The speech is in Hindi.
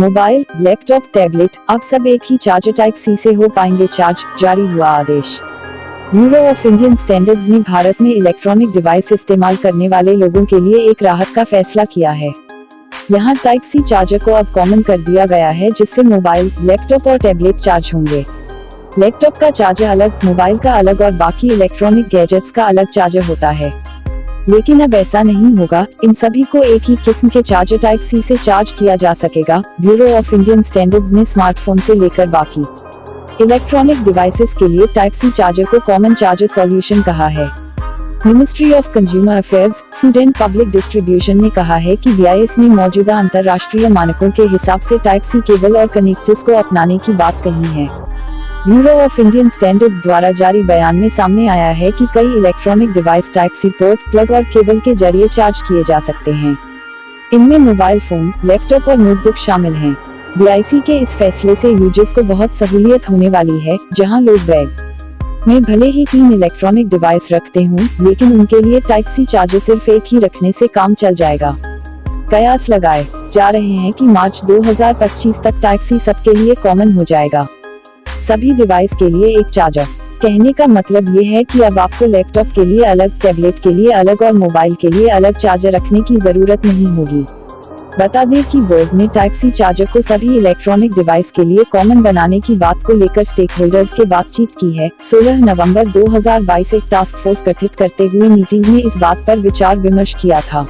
मोबाइल, लैपटॉप, टैबलेट अब सब एक ही चार्जर टाइप सी से हो पाएँगे चार्ज जारी हुआ आदेश। ब्यूरो ऑफ़ इंडियन स्टैंडर्ड्स ने भारत में इलेक्ट्रॉनिक डिवाइस इस्तेमाल करने वाले लोगों के लिए एक राहत का फैसला किया है। यहाँ टाइप सी चार्जर को अब कॉमन कर दिया गया है, जिससे मोबाइल, लैपटॉप और टैबलेट चार्ज होंगे। लैपटॉप का चार्जर अलग, मोबाइल का अलग और बाकी इलेक्ट्रॉनिक गैजेट्स का अलग चार्जर होता है। लेकिन अब ऐसा नहीं होगा, इन सभी को एक ही किस्म के चार्जर टाइप सी से चार्ज किया जा सकेगा ब्यूरो ऑफ़ इंडियन स्टैंडर्ड्स ने स्मार्टफ़ोन से लेकर बाकी। इलेक्ट्रॉनिक डिवाइसेस के लिए टाइप सी चार्जर को कॉमन चार्जर सॉल्यूशन कहा है। Ministry of Consumer Affairs Food and Public Distribution ने कहा है कि बी ने मौजूदा अंतर्राष्ट्रीय मानकों के हिसाब से टाइप सी केबल और कनेक्टर्स को अपनाने की बात कही है। ब्यूरो ऑफ़ इंडियन स्टैंडर्ड्स द्वारा जारी बयान में सामने आया है कि कई electronic device type C port plug और केबल के ज़रिए चार्ज किए जा सकते हैं। इनमें मोबाइल फ़ोन लैपटॉप और नोटबुक शामिल हैं। बीआईसी के इस फैसले से यूज़र्स को बहुत सहूलियत होने वाली है, जहाँ लोग बैग में भले ही तीन इलेक्ट्रॉनिक डिवाइस रखते हों, लेकिन उनके लिए टाइप सी चार्जर सिर्फ़ एक ही रखने से काम चल जाएगा। कयास लगाए जा रहे हैं कि मार्च 2025 तक टाइप सी सबके लिए कॉमन हो जाएगा। सभी डिवाइस के लिए एक चार्जर कहने का मतलब ये है कि अब आपको लैपटॉप के लिए अलग टैबलेट के लिए अलग और मोबाइल के लिए अलग चार्जर रखने की ज़रूरत नहीं होगी. बता दें कि बोर्ड ने टाइप सी चार्जर को सभी इलेक्ट्रॉनिक डिवाइस के लिए कॉमन बनाने की बात को लेकर स्टेक होल्डर्स के बातचीत की है. 16 नवंबर 2022 एक टास्क फोर्स गठित करते हुए मीटिंग में इस बात पर विचार विमर्श किया था।